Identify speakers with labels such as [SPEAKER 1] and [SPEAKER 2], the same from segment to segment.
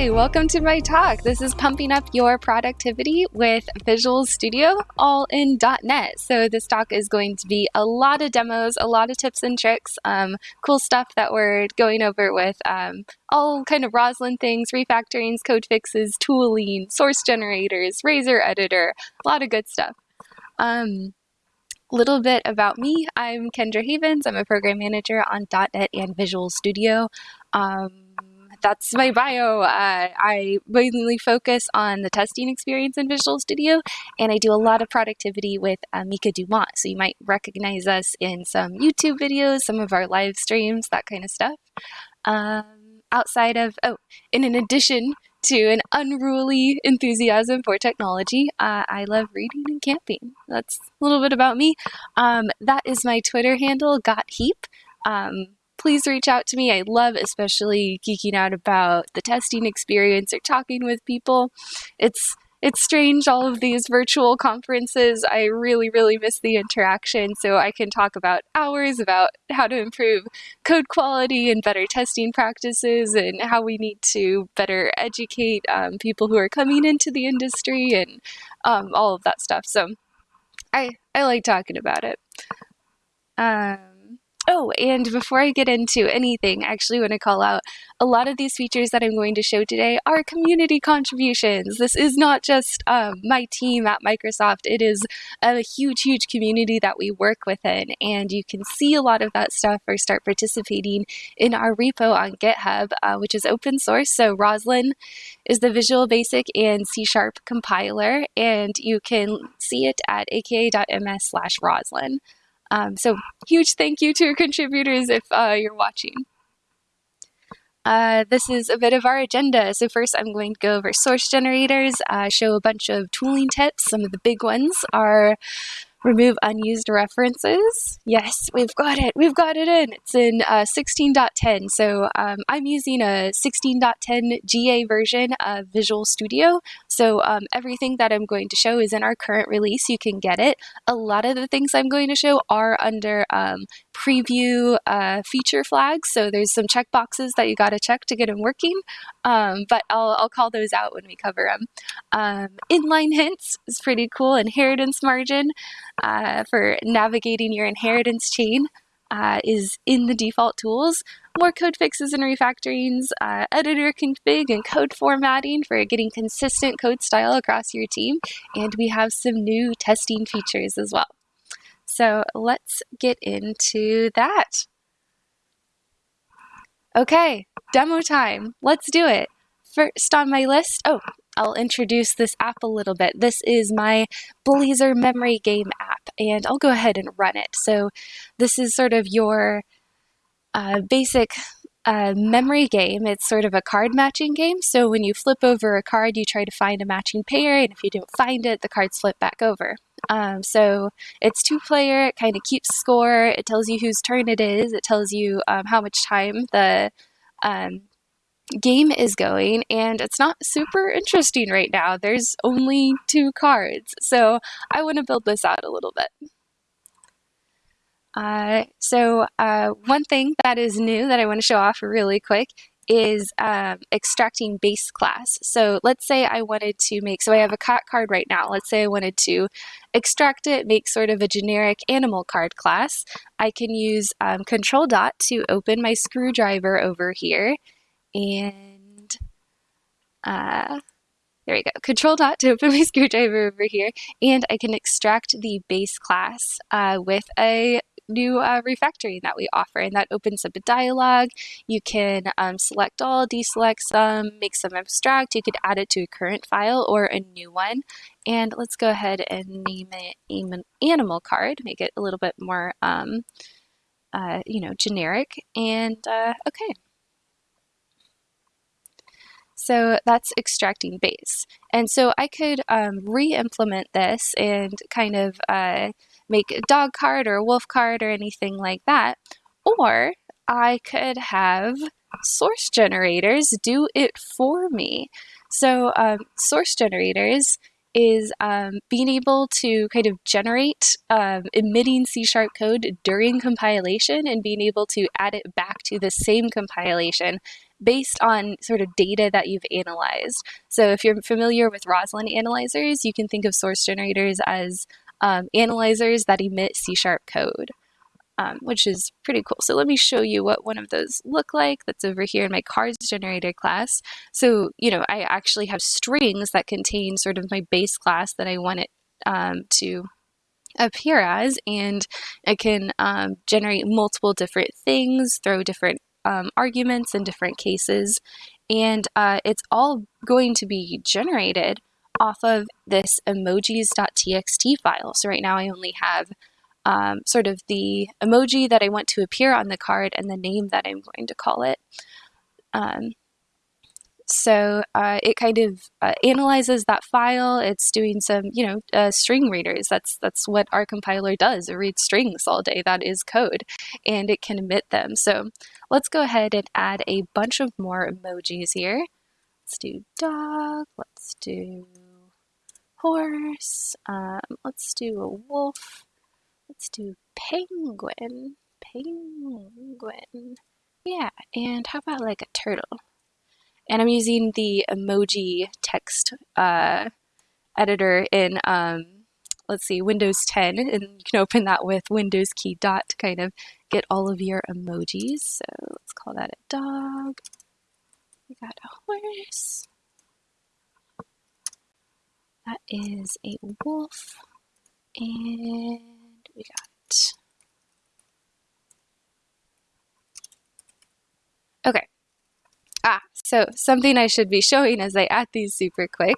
[SPEAKER 1] Hi, welcome to my talk. This is pumping up your productivity with Visual Studio all in .NET. So this talk is going to be a lot of demos, a lot of tips and tricks, um, cool stuff that we're going over with um, all kind of Roslyn things, refactorings, code fixes, tooling, source generators, Razor editor, a lot of good stuff. Um, little bit about me. I'm Kendra Havens. I'm a program manager on .NET and Visual Studio. Um, that's my bio. Uh, I mainly focus on the testing experience in Visual Studio, and I do a lot of productivity with uh, Mika Dumont. So you might recognize us in some YouTube videos, some of our live streams, that kind of stuff. Um, outside of, oh, and in addition to an unruly enthusiasm for technology, uh, I love reading and camping. That's a little bit about me. Um, that is my Twitter handle, Got Heap. Um, please reach out to me. I love especially geeking out about the testing experience or talking with people. It's it's strange all of these virtual conferences. I really, really miss the interaction. So I can talk about hours about how to improve code quality and better testing practices and how we need to better educate um, people who are coming into the industry and um, all of that stuff. So I, I like talking about it. Um, Oh, and before I get into anything, I actually want to call out a lot of these features that I'm going to show today are community contributions. This is not just um, my team at Microsoft, it is a huge, huge community that we work within. And you can see a lot of that stuff or start participating in our repo on GitHub, uh, which is open source. So Roslyn is the Visual Basic and C Sharp compiler, and you can see it at aka.ms slash Roslyn. Um, so huge thank you to contributors if uh, you're watching. Uh, this is a bit of our agenda. So first I'm going to go over source generators, uh, show a bunch of tooling tips. Some of the big ones are remove unused references. Yes, we've got it. We've got it in. It's in uh, 16.10. So um, I'm using a 16.10 GA version of Visual Studio. So um, everything that I'm going to show is in our current release. You can get it. A lot of the things I'm going to show are under um, preview uh, feature flags. So there's some checkboxes that you got to check to get them working. Um, but I'll, I'll call those out when we cover them. Um, inline hints is pretty cool. Inheritance margin uh, for navigating your inheritance chain uh, is in the default tools. More code fixes and refactorings, uh, editor config and code formatting for getting consistent code style across your team. And we have some new testing features as well. So let's get into that. Okay, demo time. Let's do it. First on my list, oh, I'll introduce this app a little bit. This is my Blazor memory game app, and I'll go ahead and run it. So this is sort of your uh, basic uh, memory game. It's sort of a card matching game. So when you flip over a card, you try to find a matching pair, and if you don't find it, the cards flip back over. Um, so it's two player, it kind of keeps score, it tells you whose turn it is, it tells you um, how much time the um, game is going and it's not super interesting right now. There's only two cards, so I want to build this out a little bit. Uh, so uh, one thing that is new that I want to show off really quick is um, extracting base class. So let's say I wanted to make, so I have a cat card right now. Let's say I wanted to extract it, make sort of a generic animal card class. I can use um, control dot to open my screwdriver over here and uh, there we go. Control dot to open my screwdriver over here, and I can extract the base class uh, with a new uh, refactoring that we offer, and that opens up a dialog. You can um, select all, deselect some, make some abstract. You could add it to a current file or a new one. And let's go ahead and name it an animal card, make it a little bit more, um, uh, you know, generic. And uh, okay. So that's extracting base. And so I could um, re-implement this and kind of uh, make a dog card or a wolf card or anything like that. Or I could have source generators do it for me. So um, source generators is um, being able to kind of generate um, emitting C sharp code during compilation and being able to add it back to the same compilation based on sort of data that you've analyzed. So if you're familiar with Roslyn analyzers, you can think of source generators as um, analyzers that emit C sharp code um, which is pretty cool. So let me show you what one of those look like. That's over here in my cards generator class. So, you know, I actually have strings that contain sort of my base class that I want it um, to appear as, and I can um, generate multiple different things, throw different um, arguments in different cases, and uh, it's all going to be generated off of this emojis.txt file. So right now I only have um, sort of the emoji that I want to appear on the card and the name that I'm going to call it. Um, so uh, it kind of uh, analyzes that file. It's doing some, you know, uh, string readers. That's that's what our compiler does. It reads strings all day. That is code, and it can emit them. So let's go ahead and add a bunch of more emojis here. Let's do dog. Let's do horse. Um, let's do a wolf. Let's do penguin. Penguin. Yeah, and how about like a turtle? And I'm using the emoji text uh, editor in, um, let's see, Windows 10. And you can open that with Windows key dot to kind of get all of your emojis. So let's call that a dog. We got a horse. That is a wolf. And we got? Okay. Ah, so something I should be showing as I add these super quick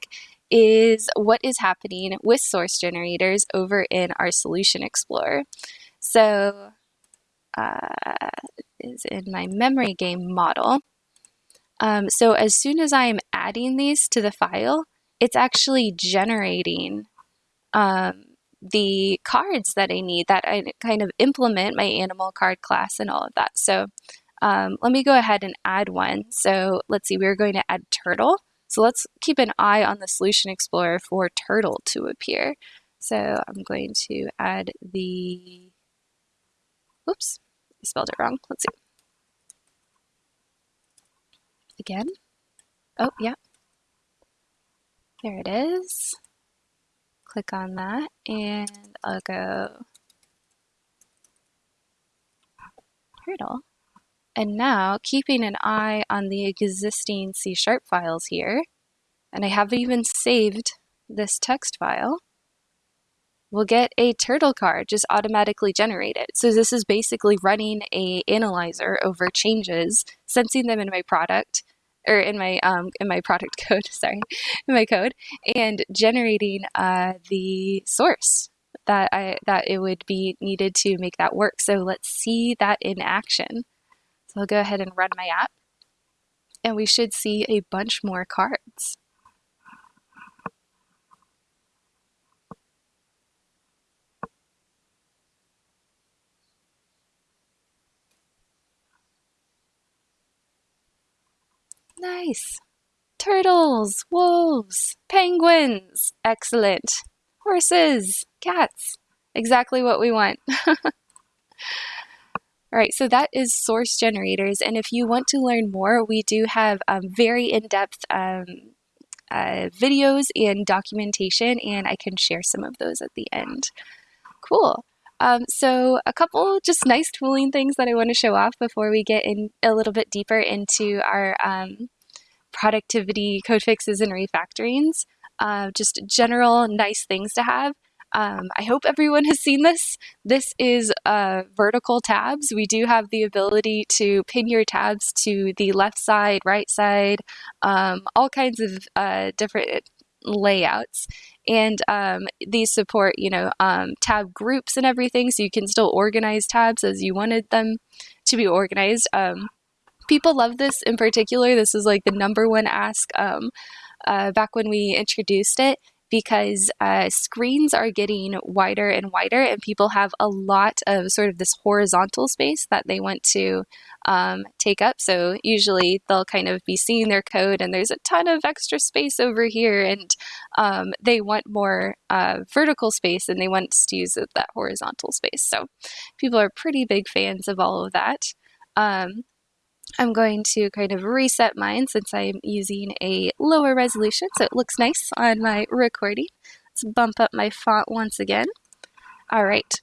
[SPEAKER 1] is what is happening with source generators over in our Solution Explorer. So uh, is in my memory game model. Um, so as soon as I'm adding these to the file, it's actually generating um, the cards that I need that I kind of implement my animal card class and all of that. So um, let me go ahead and add one. So let's see, we're going to add turtle. So let's keep an eye on the Solution Explorer for turtle to appear. So I'm going to add the, oops, I spelled it wrong. Let's see. Again. Oh, yeah. There it is click on that and I'll go turtle. And now keeping an eye on the existing C sharp files here, and I haven't even saved this text file, we'll get a turtle card just automatically generated. So this is basically running a analyzer over changes, sensing them in my product, or in my um, in my product code, sorry, in my code, and generating uh, the source that I that it would be needed to make that work. So let's see that in action. So I'll go ahead and run my app, and we should see a bunch more cards. Nice. Turtles, wolves, penguins. Excellent. Horses, cats. Exactly what we want. All right, so that is source generators. And if you want to learn more, we do have um, very in-depth um, uh, videos and documentation, and I can share some of those at the end. Cool. Um, so a couple just nice tooling things that I want to show off before we get in a little bit deeper into our um, productivity code fixes and refactorings. Uh, just general nice things to have. Um, I hope everyone has seen this. This is uh, vertical tabs. We do have the ability to pin your tabs to the left side, right side, um, all kinds of uh, different layouts. And um, these support you know um, tab groups and everything so you can still organize tabs as you wanted them to be organized. Um, people love this in particular. This is like the number one ask um, uh, back when we introduced it because uh, screens are getting wider and wider and people have a lot of sort of this horizontal space that they want to um, take up. So usually they'll kind of be seeing their code and there's a ton of extra space over here and um, they want more uh, vertical space and they want to use that horizontal space. So people are pretty big fans of all of that. Um, I'm going to kind of reset mine since I'm using a lower resolution so it looks nice on my recording. Let's bump up my font once again. All right,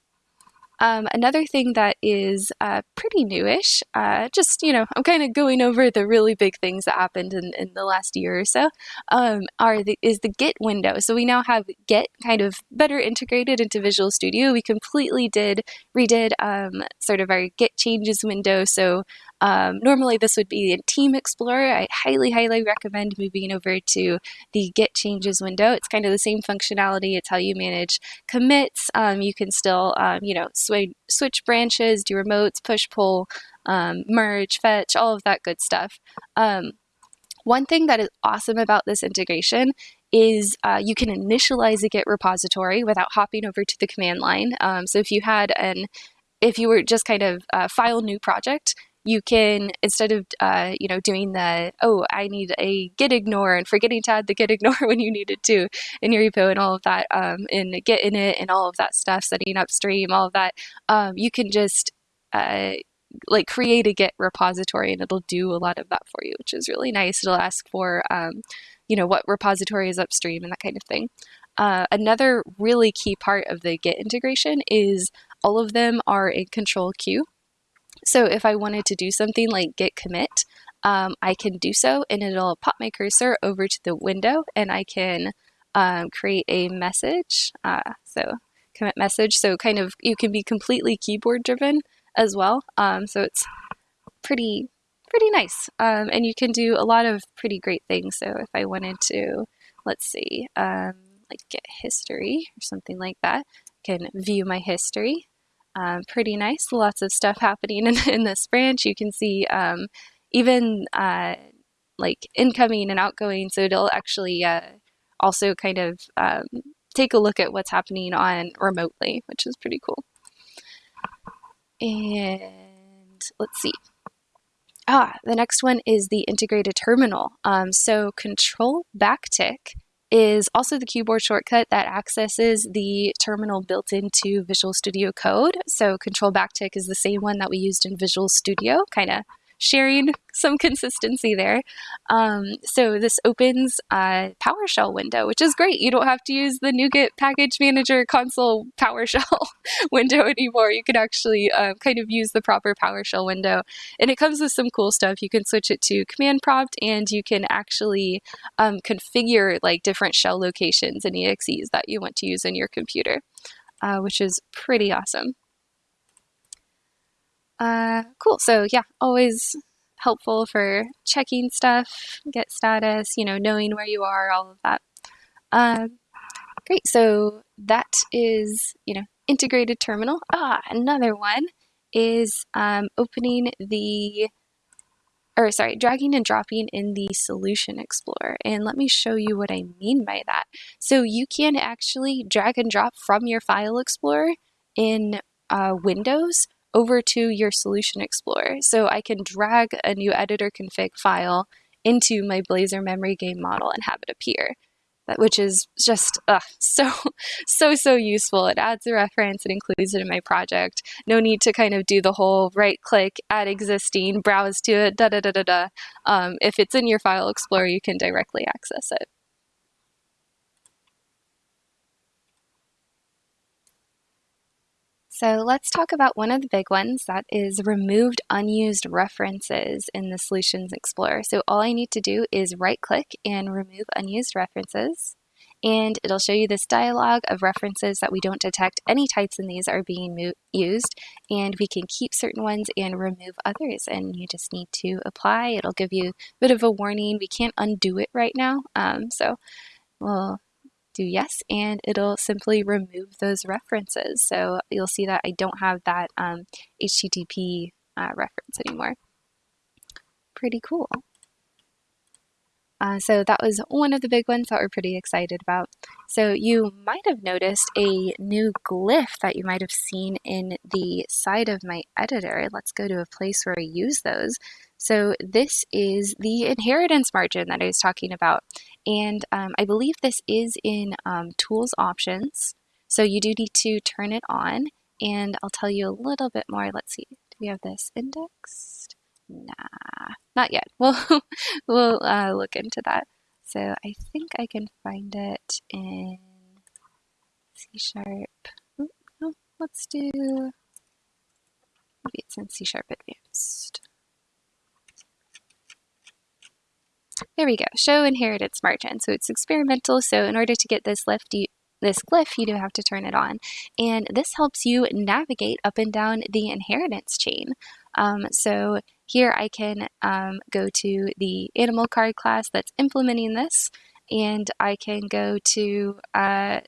[SPEAKER 1] um, another thing that is uh, pretty newish, uh, just, you know, I'm kind of going over the really big things that happened in, in the last year or so, um, are the, is the Git window. So we now have Git kind of better integrated into Visual Studio. We completely did, redid um, sort of our Git changes window. So um, normally this would be in Team Explorer. I highly, highly recommend moving over to the Git changes window. It's kind of the same functionality. It's how you manage commits. Um, you can still, um, you know, switch, switch branches, do remotes, push pull, um, merge, fetch, all of that good stuff. Um, one thing that is awesome about this integration is uh, you can initialize a Git repository without hopping over to the command line. Um, so if you had an if you were just kind of uh, file new project, you can instead of uh, you know doing the oh I need a git ignore and forgetting to add the git ignore when you needed to in your repo and all of that um, and git init and all of that stuff setting upstream all of that um, you can just uh, like create a git repository and it'll do a lot of that for you which is really nice. It'll ask for um, you know what repository is upstream and that kind of thing. Uh, another really key part of the git integration is all of them are in control Q so if I wanted to do something like git commit, um, I can do so and it'll pop my cursor over to the window and I can um, create a message. Uh, so commit message. So kind of you can be completely keyboard driven as well. Um, so it's pretty pretty nice. Um, and you can do a lot of pretty great things. So if I wanted to, let's see, um, like get history or something like that, I can view my history um, pretty nice. Lots of stuff happening in, in this branch. You can see um, even uh, like incoming and outgoing. So it'll actually uh, also kind of um, take a look at what's happening on remotely, which is pretty cool. And let's see. Ah, the next one is the integrated terminal. Um, so control backtick is also the keyboard shortcut that accesses the terminal built into Visual Studio Code. So control backtick is the same one that we used in Visual Studio, kind of sharing some consistency there. Um, so this opens a PowerShell window, which is great. You don't have to use the NuGet Package Manager console PowerShell window anymore. You can actually uh, kind of use the proper PowerShell window. And it comes with some cool stuff. You can switch it to command prompt and you can actually um, configure like different shell locations and EXEs that you want to use in your computer, uh, which is pretty awesome. Uh, cool. So yeah, always helpful for checking stuff, git status, you know, knowing where you are, all of that. Um, great. So that is, you know, integrated terminal. Ah, another one is um, opening the, or sorry, dragging and dropping in the Solution Explorer. And let me show you what I mean by that. So you can actually drag and drop from your File Explorer in uh, Windows over to your Solution Explorer. So I can drag a new editor config file into my Blazor memory game model and have it appear, which is just so, so, so useful. It adds a reference, it includes it in my project. No need to kind of do the whole right click, add existing, browse to it, da da da da da. Um, if it's in your File Explorer, you can directly access it. So let's talk about one of the big ones that is removed unused references in the Solutions Explorer. So all I need to do is right click and remove unused references. And it'll show you this dialog of references that we don't detect any types in these are being used. And we can keep certain ones and remove others. And you just need to apply. It'll give you a bit of a warning. We can't undo it right now. Um, so we'll do yes, and it'll simply remove those references. So you'll see that I don't have that um, HTTP uh, reference anymore. Pretty cool. Uh, so that was one of the big ones that we're pretty excited about. So you might have noticed a new glyph that you might have seen in the side of my editor. Let's go to a place where I use those. So this is the inheritance margin that I was talking about. And um, I believe this is in um, tools options. So you do need to turn it on and I'll tell you a little bit more. Let's see, do we have this indexed? Nah, not yet. We'll, we'll uh, look into that. So I think I can find it in C Sharp. Oh, let's do, maybe it's in C Sharp Advanced. There we go, show inheritance margin. So it's experimental, so in order to get this lift, you, this glyph, you do have to turn it on. And this helps you navigate up and down the inheritance chain. Um, so here I can um, go to the animal card class that's implementing this, and I can go to, uh,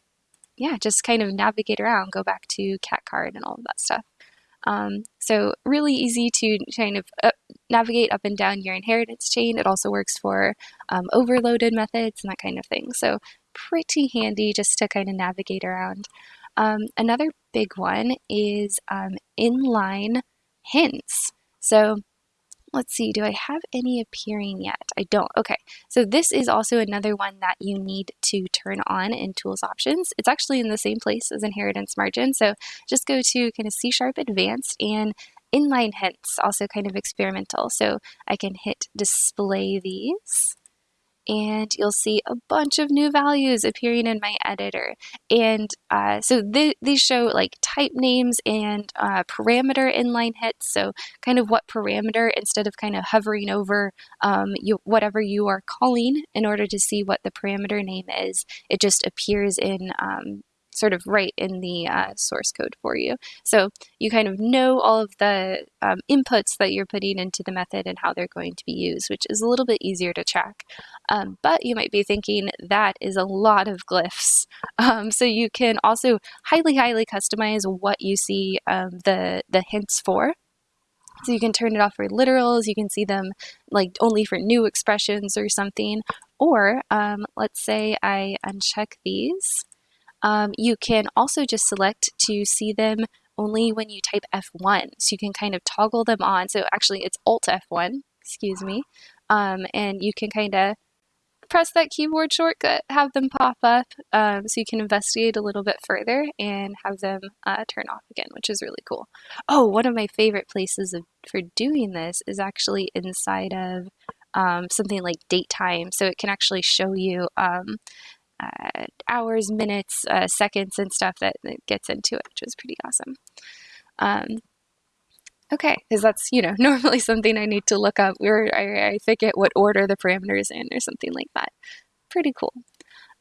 [SPEAKER 1] yeah, just kind of navigate around, go back to cat card and all of that stuff. Um, so really easy to kind of uh, navigate up and down your inheritance chain. It also works for um, overloaded methods and that kind of thing. So pretty handy just to kind of navigate around. Um, another big one is um, inline hints. So let's see, do I have any appearing yet? I don't. Okay, so this is also another one that you need to turn on in Tools Options. It's actually in the same place as Inheritance Margin, so just go to kind of C Sharp Advanced and inline hints, also kind of experimental. So I can hit display these and you'll see a bunch of new values appearing in my editor. And uh, so th these show like type names and uh, parameter inline hits. So kind of what parameter instead of kind of hovering over um, you, whatever you are calling in order to see what the parameter name is, it just appears in um, sort of right in the uh, source code for you. So you kind of know all of the um, inputs that you're putting into the method and how they're going to be used, which is a little bit easier to track. Um, but you might be thinking that is a lot of glyphs. Um, so you can also highly, highly customize what you see um, the, the hints for. So you can turn it off for literals, you can see them like only for new expressions or something. Or um, let's say I uncheck these um, you can also just select to see them only when you type F1. So you can kind of toggle them on. So actually it's Alt F1, excuse me. Um, and you can kind of press that keyboard shortcut, have them pop up um, so you can investigate a little bit further and have them uh, turn off again, which is really cool. Oh, one of my favorite places of, for doing this is actually inside of um, something like date time. So it can actually show you um, uh, hours, minutes, uh, seconds, and stuff that, that, gets into it, which is pretty awesome. Um, okay, because that's, you know, normally something I need to look up where I, I forget what order the parameters in or something like that. Pretty cool.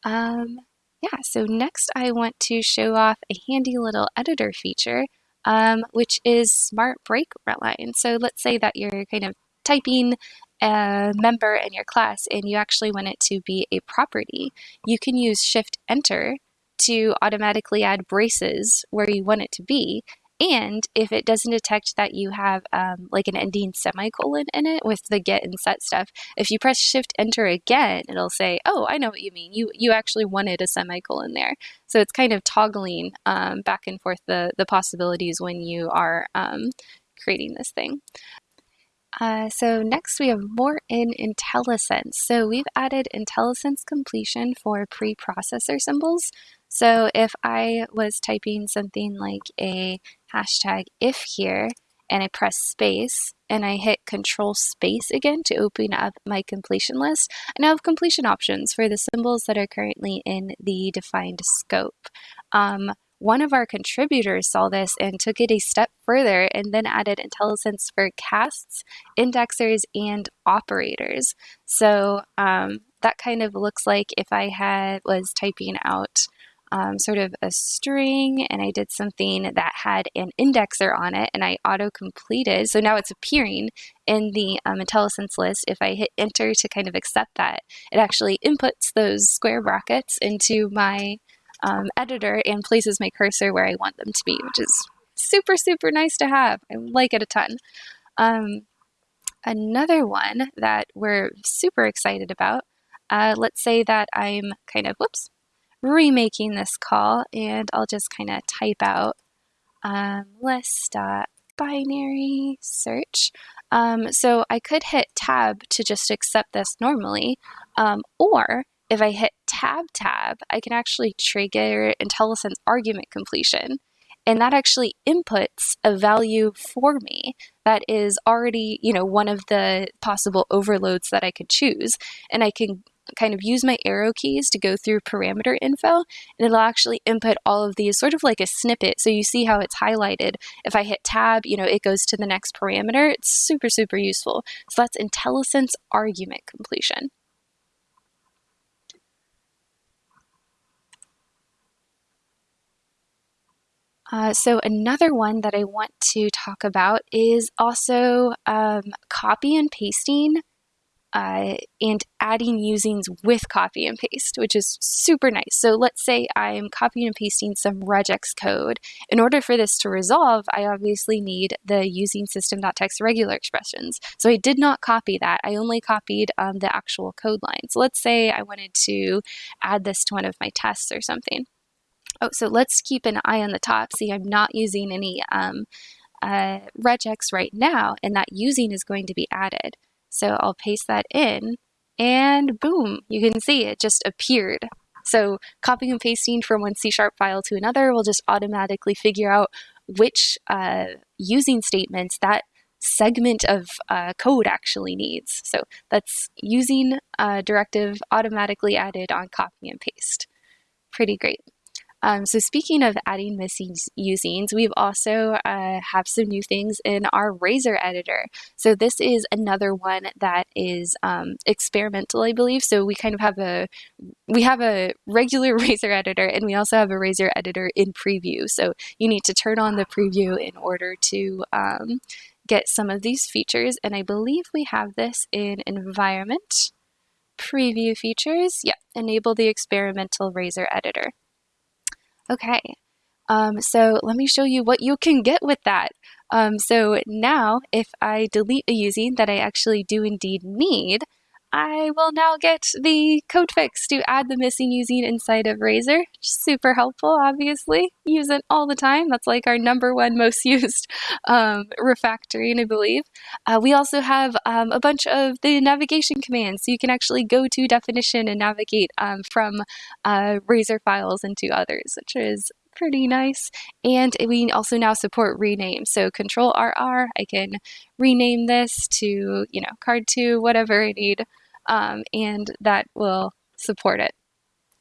[SPEAKER 1] Um, yeah, so next I want to show off a handy little editor feature, um, which is Smart Break Line. So let's say that you're kind of typing a member in your class and you actually want it to be a property, you can use Shift Enter to automatically add braces where you want it to be. And if it doesn't detect that you have um, like an ending semicolon in it with the get and set stuff, if you press shift enter again, it'll say, oh, I know what you mean. You, you actually wanted a semicolon there. So it's kind of toggling um, back and forth the, the possibilities when you are um, creating this thing. Uh, so next we have more in IntelliSense. So we've added IntelliSense completion for preprocessor symbols. So if I was typing something like a hashtag if here, and I press space and I hit control space again to open up my completion list, I now have completion options for the symbols that are currently in the defined scope. Um, one of our contributors saw this and took it a step further and then added IntelliSense for casts, indexers, and operators. So um, that kind of looks like if I had was typing out um, sort of a string and I did something that had an indexer on it and I auto completed. So now it's appearing in the um, IntelliSense list. If I hit enter to kind of accept that, it actually inputs those square brackets into my um, editor and places my cursor where I want them to be, which is super, super nice to have. I like it a ton. Um, another one that we're super excited about uh, let's say that I'm kind of, whoops, remaking this call and I'll just kind of type out um, list.binary search. Um, so I could hit tab to just accept this normally, um, or if I hit tab tab, I can actually trigger IntelliSense argument completion. And that actually inputs a value for me that is already, you know, one of the possible overloads that I could choose. And I can kind of use my arrow keys to go through parameter info and it'll actually input all of these sort of like a snippet. So you see how it's highlighted. If I hit tab, you know, it goes to the next parameter. It's super, super useful. So that's IntelliSense argument completion. Uh, so another one that I want to talk about is also um, copy and pasting uh, and adding usings with copy and paste, which is super nice. So let's say I'm copying and pasting some regex code. In order for this to resolve, I obviously need the using system.text regular expressions. So I did not copy that. I only copied um, the actual code line. So let's say I wanted to add this to one of my tests or something. Oh, so let's keep an eye on the top. See, I'm not using any um, uh, regex right now, and that using is going to be added. So I'll paste that in and boom, you can see it just appeared. So copying and pasting from one C Sharp file to another will just automatically figure out which uh, using statements that segment of uh, code actually needs. So that's using uh, directive automatically added on copy and paste. Pretty great. Um, so speaking of adding missing usings, we've also uh, have some new things in our Razor editor. So this is another one that is um, experimental, I believe. So we kind of have a we have a regular Razor editor, and we also have a Razor editor in preview. So you need to turn on the preview in order to um, get some of these features. And I believe we have this in environment preview features. Yeah, enable the experimental Razor editor. Okay, um, so let me show you what you can get with that. Um, so now if I delete a using that I actually do indeed need, I will now get the code fix to add the missing using inside of Razor. Super helpful, obviously. Use it all the time. That's like our number one most used um, refactoring, I believe. Uh, we also have um, a bunch of the navigation commands, so you can actually go to definition and navigate um, from uh, Razor files into others, which is pretty nice. And we also now support rename. So control RR, I can rename this to, you know, card two, whatever I need um, and that will support it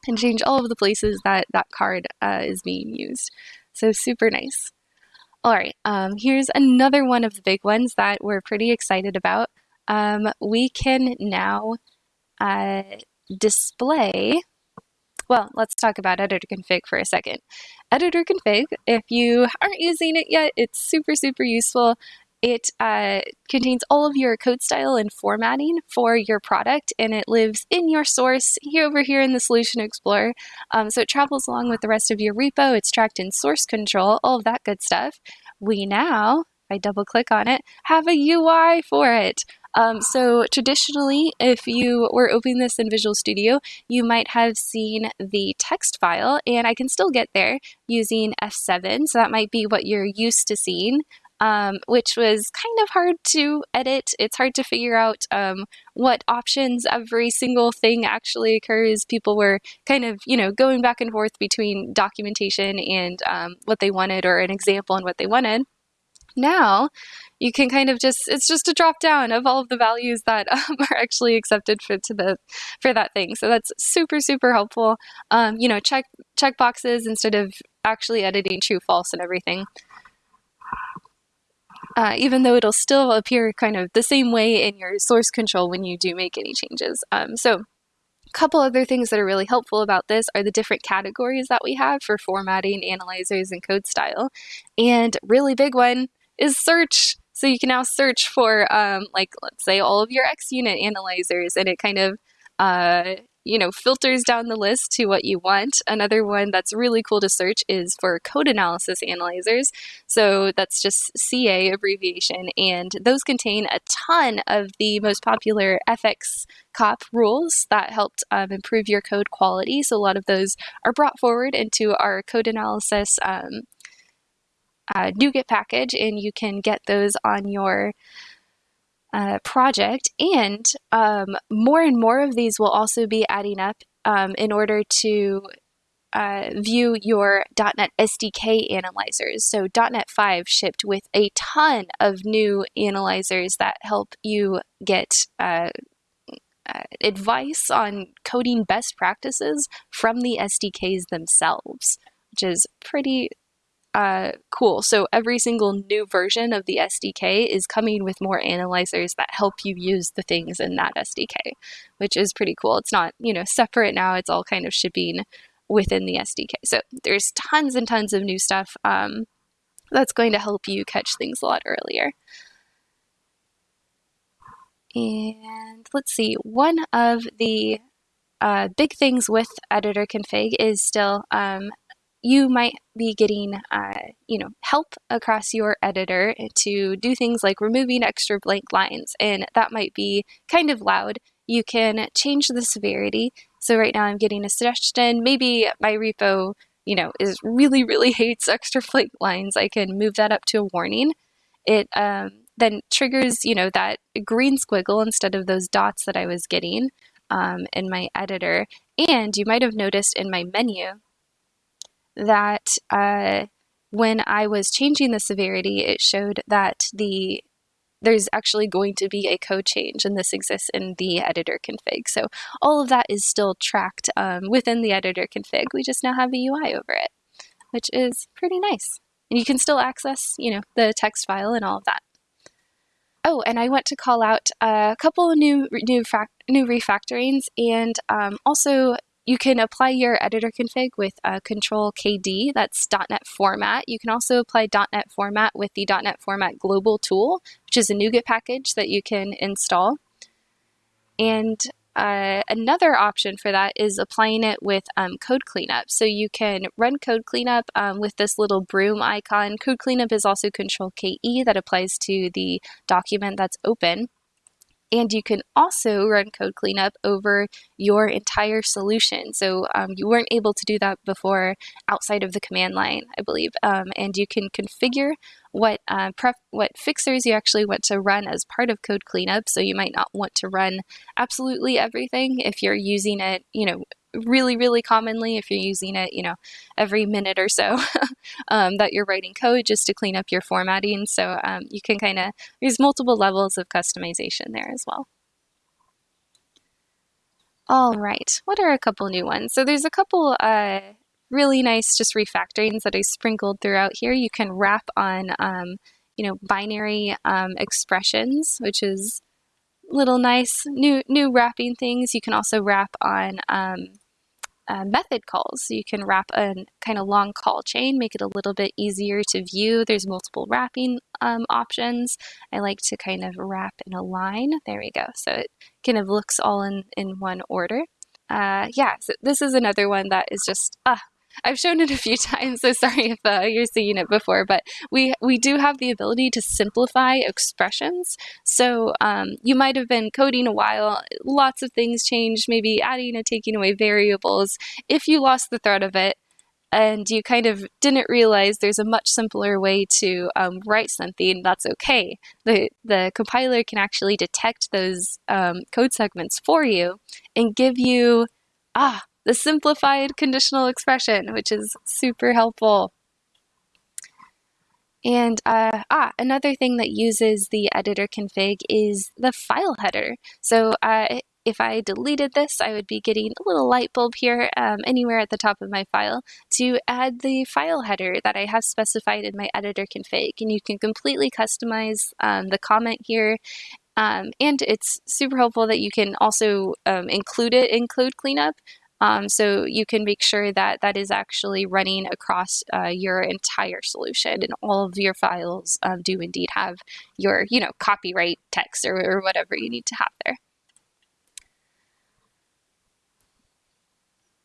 [SPEAKER 1] and change all of the places that that card uh, is being used. So super nice. All right, um, here's another one of the big ones that we're pretty excited about. Um, we can now uh, display, well, let's talk about editor config for a second. Editor config, if you aren't using it yet, it's super, super useful. It uh, contains all of your code style and formatting for your product, and it lives in your source here over here in the Solution Explorer. Um, so it travels along with the rest of your repo. It's tracked in source control, all of that good stuff. We now, if I double click on it, have a UI for it. Um, so traditionally, if you were opening this in Visual Studio, you might have seen the text file, and I can still get there using F7, so that might be what you're used to seeing um, which was kind of hard to edit. It's hard to figure out um, what options every single thing actually occurs. People were kind of, you know, going back and forth between documentation and um, what they wanted or an example and what they wanted. Now, you can kind of just it's just a drop down of all of the values that um, are actually accepted for to the for that thing so that's super super helpful um, you know check check boxes instead of actually editing true false and everything uh, even though it'll still appear kind of the same way in your source control when you do make any changes. Um, so a couple other things that are really helpful about this are the different categories that we have for formatting, analyzers, and code style. And really big one is search. So you can now search for, um, like, let's say all of your XUnit analyzers, and it kind of uh, you know, filters down the list to what you want. Another one that's really cool to search is for code analysis analyzers. So that's just CA abbreviation, and those contain a ton of the most popular FX COP rules that helped um, improve your code quality. So a lot of those are brought forward into our code analysis um, uh, NuGet package, and you can get those on your uh, project. And um, more and more of these will also be adding up um, in order to uh, view your .NET SDK analyzers. So .NET 5 shipped with a ton of new analyzers that help you get uh, uh, advice on coding best practices from the SDKs themselves, which is pretty uh, cool. So every single new version of the SDK is coming with more analyzers that help you use the things in that SDK, which is pretty cool. It's not, you know, separate now. It's all kind of shipping within the SDK. So there's tons and tons of new stuff um, that's going to help you catch things a lot earlier. And let's see, one of the uh, big things with editor config is still um, you might be getting, uh, you know, help across your editor to do things like removing extra blank lines, and that might be kind of loud. You can change the severity. So right now I'm getting a suggestion. Maybe my repo, you know, is really, really hates extra blank lines. I can move that up to a warning. It um, then triggers, you know, that green squiggle instead of those dots that I was getting um, in my editor. And you might have noticed in my menu that uh, when I was changing the severity, it showed that the there's actually going to be a code change, and this exists in the editor config. So all of that is still tracked um, within the editor config. We just now have a UI over it, which is pretty nice. And you can still access, you know, the text file and all of that. Oh, and I want to call out a couple new new, new refactorings and um, also you can apply your editor config with uh, Control KD, that's .NET Format. You can also apply .NET Format with the .NET Format Global tool, which is a NuGet package that you can install. And uh, another option for that is applying it with um, Code Cleanup. So you can run Code Cleanup um, with this little broom icon. Code Cleanup is also Control KE that applies to the document that's open. And you can also run code cleanup over your entire solution. So um, you weren't able to do that before outside of the command line, I believe. Um, and you can configure what uh, pref what fixers you actually want to run as part of code cleanup. So you might not want to run absolutely everything if you're using it, you know, really, really commonly if you're using it, you know, every minute or so um, that you're writing code just to clean up your formatting. So um, you can kind of, there's multiple levels of customization there as well. All right, what are a couple new ones? So there's a couple uh, really nice just refactorings that I sprinkled throughout here. You can wrap on, um, you know, binary um, expressions, which is little nice new new wrapping things. You can also wrap on um, uh, method calls. So you can wrap a kind of long call chain, make it a little bit easier to view. There's multiple wrapping um, options. I like to kind of wrap in a line. There we go. So it kind of looks all in, in one order. Uh, yeah, so this is another one that is just, ah, I've shown it a few times, so sorry if uh, you're seeing it before, but we, we do have the ability to simplify expressions. So um, you might have been coding a while, lots of things changed, maybe adding and taking away variables. If you lost the thread of it, and you kind of didn't realize there's a much simpler way to um, write something, that's okay. The, the compiler can actually detect those um, code segments for you and give you, ah, the simplified conditional expression, which is super helpful. And uh, ah, another thing that uses the editor config is the file header. So uh, if I deleted this, I would be getting a little light bulb here um, anywhere at the top of my file to add the file header that I have specified in my editor config. And you can completely customize um, the comment here um, and it's super helpful that you can also um, include it in code cleanup. Um, so you can make sure that that is actually running across uh, your entire solution and all of your files um, do indeed have your, you know, copyright text or, or whatever you need to have there.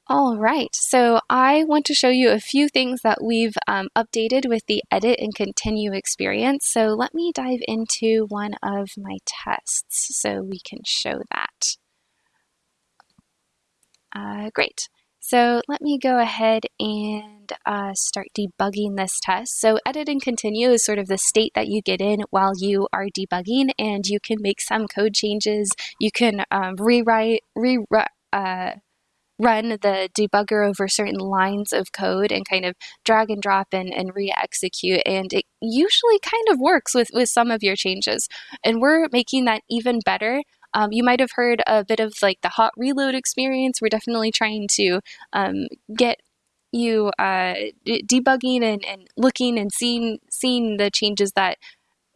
[SPEAKER 1] All right, so I want to show you a few things that we've um, updated with the edit and continue experience. So let me dive into one of my tests so we can show that. Uh, great. So let me go ahead and uh, start debugging this test. So edit and continue is sort of the state that you get in while you are debugging and you can make some code changes. You can um, rewrite, rewrite, uh, run the debugger over certain lines of code and kind of drag and drop and, and re-execute and it usually kind of works with, with some of your changes and we're making that even better um, you might have heard a bit of like the hot reload experience. We're definitely trying to um, get you uh, debugging and, and looking and seeing seeing the changes that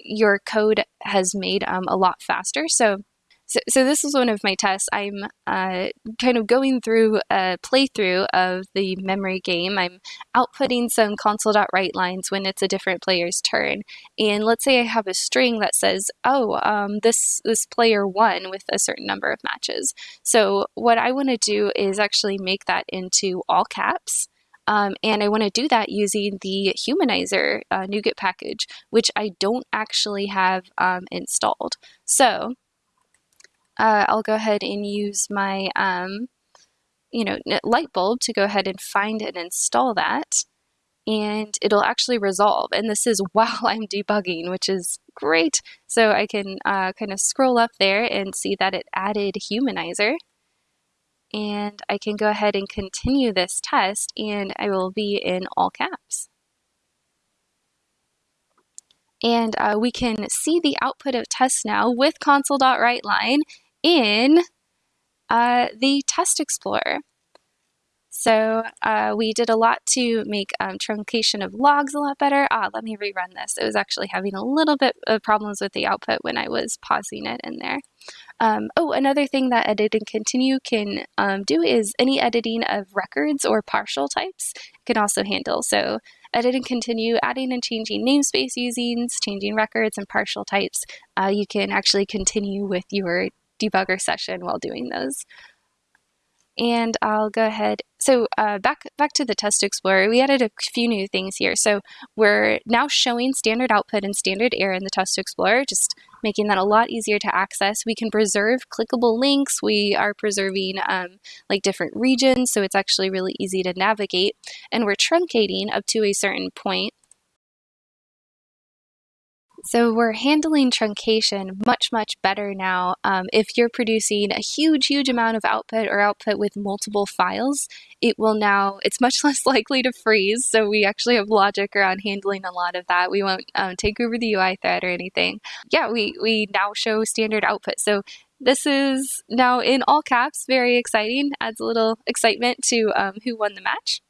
[SPEAKER 1] your code has made um, a lot faster. So so, so this is one of my tests. I'm uh, kind of going through a playthrough of the memory game. I'm outputting some console.write lines when it's a different player's turn. And let's say I have a string that says, oh, um, this, this player won with a certain number of matches. So what I want to do is actually make that into all caps. Um, and I want to do that using the Humanizer uh, NuGet package, which I don't actually have um, installed. So uh, I'll go ahead and use my, um, you know, light bulb to go ahead and find and install that. And it'll actually resolve. And this is while I'm debugging, which is great. So I can uh, kind of scroll up there and see that it added Humanizer. And I can go ahead and continue this test and I will be in all caps. And uh, we can see the output of test now with console.writeLine in uh, the Test Explorer. So uh, we did a lot to make um, truncation of logs a lot better. Ah, let me rerun this. It was actually having a little bit of problems with the output when I was pausing it in there. Um, oh, another thing that edit and continue can um, do is any editing of records or partial types can also handle. So edit and continue, adding and changing namespace usings, changing records and partial types. Uh, you can actually continue with your debugger session while doing those. And I'll go ahead. So uh, back back to the Test Explorer, we added a few new things here. So we're now showing standard output and standard error in the Test Explorer, just making that a lot easier to access. We can preserve clickable links. We are preserving um, like different regions, so it's actually really easy to navigate. And we're truncating up to a certain point so we're handling truncation much, much better now. Um, if you're producing a huge, huge amount of output or output with multiple files, it will now, it's much less likely to freeze. So we actually have logic around handling a lot of that. We won't um, take over the UI thread or anything. Yeah, we, we now show standard output. So this is now in all caps, very exciting, adds a little excitement to um, who won the match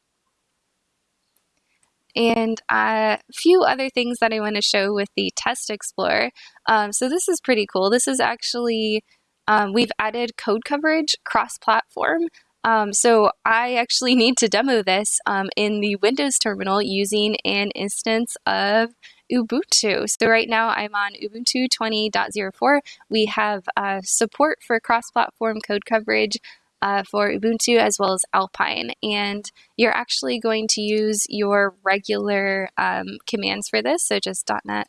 [SPEAKER 1] and a few other things that I want to show with the Test Explorer. Um, so this is pretty cool. This is actually, um, we've added code coverage cross-platform. Um, so I actually need to demo this um, in the Windows terminal using an instance of Ubuntu. So right now I'm on Ubuntu 20.04. We have uh, support for cross-platform code coverage uh, for Ubuntu as well as Alpine. And you're actually going to use your regular um, commands for this. So just .NET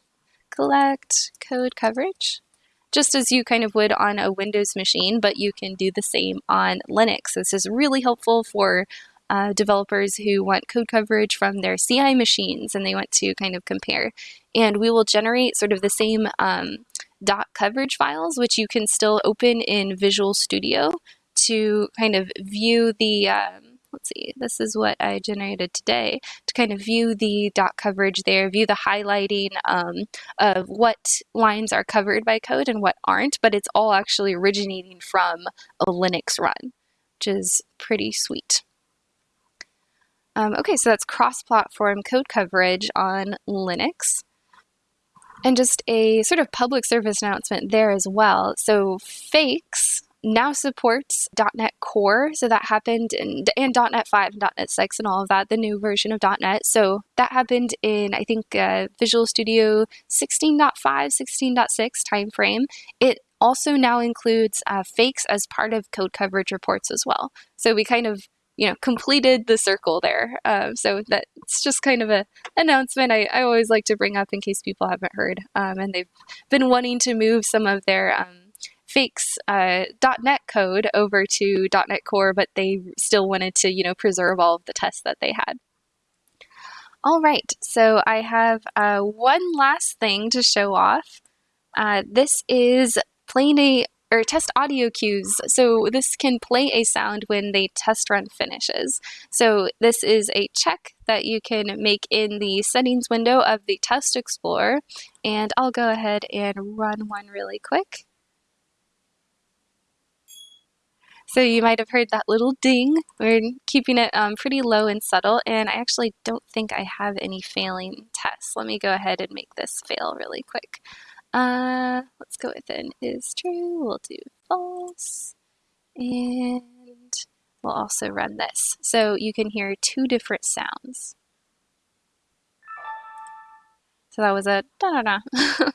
[SPEAKER 1] collect code coverage, just as you kind of would on a Windows machine, but you can do the same on Linux. This is really helpful for uh, developers who want code coverage from their CI machines and they want to kind of compare. And we will generate sort of the same um, dot coverage files, which you can still open in Visual Studio to kind of view the, um, let's see, this is what I generated today, to kind of view the dot coverage there, view the highlighting um, of what lines are covered by code and what aren't, but it's all actually originating from a Linux run, which is pretty sweet. Um, okay, so that's cross-platform code coverage on Linux. And just a sort of public service announcement there as well. So Fakes now supports .NET Core, so that happened in and .NET 5 and .NET 6 and all of that, the new version of .NET. So that happened in I think uh, Visual Studio 16.5, 16.6 timeframe. It also now includes uh, fakes as part of code coverage reports as well. So we kind of you know, completed the circle there. Um, so that's just kind of a announcement I, I always like to bring up in case people haven't heard. Um, and they've been wanting to move some of their um, fakes uh, .NET code over to .NET Core, but they still wanted to, you know, preserve all of the tests that they had. All right, so I have uh, one last thing to show off. Uh, this is playing a or test audio cues. So this can play a sound when the test run finishes. So this is a check that you can make in the settings window of the Test Explorer. And I'll go ahead and run one really quick. So you might have heard that little ding. We're keeping it um, pretty low and subtle, and I actually don't think I have any failing tests. Let me go ahead and make this fail really quick. Uh, let's go with an is true. We'll do false. And we'll also run this. So you can hear two different sounds. So that was a da da da.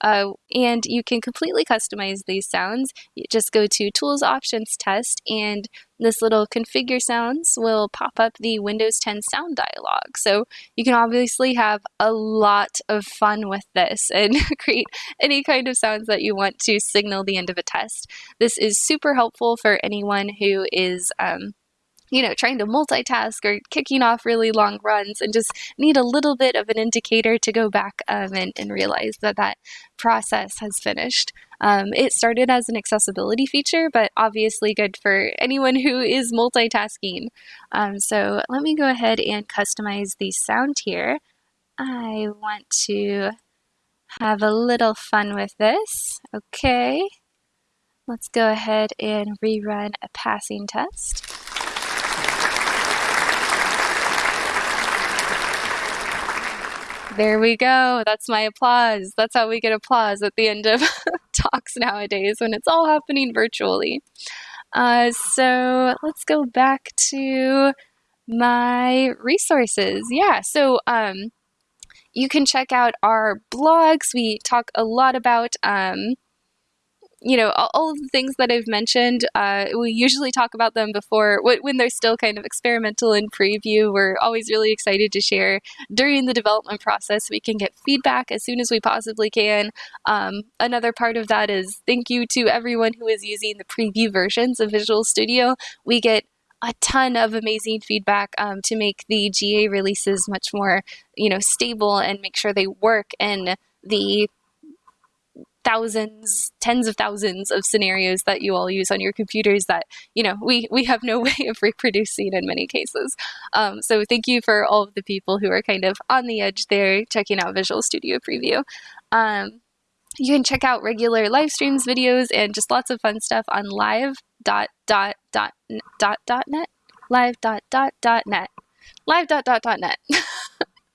[SPEAKER 1] Uh, and you can completely customize these sounds. You just go to Tools Options Test, and this little Configure Sounds will pop up the Windows 10 sound dialog. So you can obviously have a lot of fun with this and create any kind of sounds that you want to signal the end of a test. This is super helpful for anyone who is um, you know, trying to multitask or kicking off really long runs and just need a little bit of an indicator to go back um, and, and realize that that process has finished. Um, it started as an accessibility feature, but obviously good for anyone who is multitasking. Um, so let me go ahead and customize the sound here. I want to have a little fun with this. Okay. Let's go ahead and rerun a passing test. There we go. That's my applause. That's how we get applause at the end of talks nowadays when it's all happening virtually. Uh, so let's go back to my resources. Yeah, so um, you can check out our blogs. We talk a lot about um, you know, all, of the things that I've mentioned, uh, we usually talk about them before when they're still kind of experimental in preview. We're always really excited to share during the development process. We can get feedback as soon as we possibly can. Um, another part of that is thank you to everyone who is using the preview versions of Visual Studio. We get a ton of amazing feedback um, to make the GA releases much more, you know, stable and make sure they work in the thousands, tens of thousands of scenarios that you all use on your computers that, you know, we, we have no way of reproducing in many cases. Um, so thank you for all of the people who are kind of on the edge there checking out Visual Studio Preview. Um, you can check out regular live streams, videos, and just lots of fun stuff on live dot dot dot dot dot net live dot dot dot net live dot dot dot net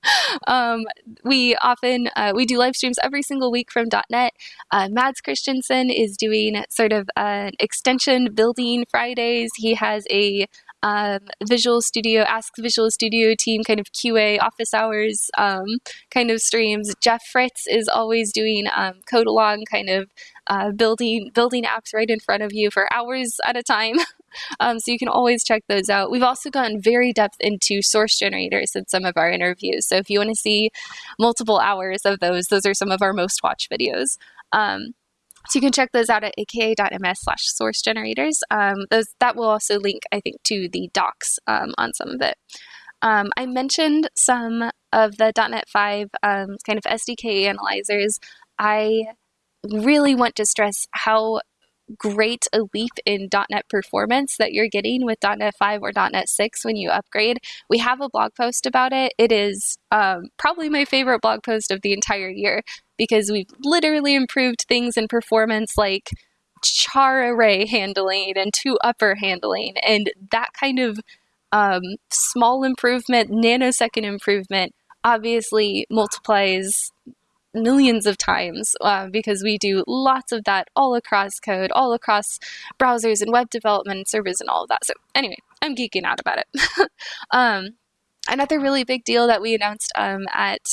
[SPEAKER 1] um, we often uh, we do live streams every single week from .NET. Uh, Mads Kristensen is doing sort of an extension building Fridays. He has a um, Visual Studio, Ask Visual Studio team kind of QA office hours um, kind of streams. Jeff Fritz is always doing um, code along kind of uh, building building apps right in front of you for hours at a time. Um, so you can always check those out. We've also gone very depth into source generators in some of our interviews. So if you want to see multiple hours of those, those are some of our most watched videos. Um, so you can check those out at aka.ms slash source generators. Um, those that will also link, I think, to the docs um, on some of it. Um, I mentioned some of the .NET 5 um, kind of SDK analyzers. I really want to stress how great a leap in .NET performance that you're getting with .NET 5 or .NET 6 when you upgrade. We have a blog post about it. It is um, probably my favorite blog post of the entire year because we've literally improved things in performance like char array handling and ToUpper handling and that kind of um, small improvement, nanosecond improvement obviously multiplies millions of times uh, because we do lots of that all across code, all across browsers and web development and servers and all of that. So anyway, I'm geeking out about it. um, another really big deal that we announced um, at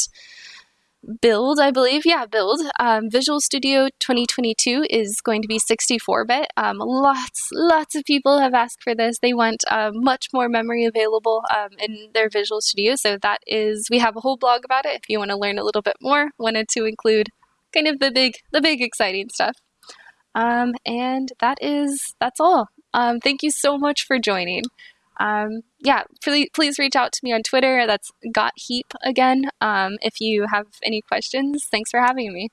[SPEAKER 1] build, I believe. Yeah, build. Um, Visual Studio 2022 is going to be 64 bit. Um, lots, lots of people have asked for this. They want uh, much more memory available um, in their Visual Studio. So that is, we have a whole blog about it if you want to learn a little bit more. Wanted to include kind of the big, the big exciting stuff. Um, and that is, that's all. Um, thank you so much for joining. Um, yeah, please, please reach out to me on Twitter. That's Got Heap again. Um, if you have any questions, thanks for having me.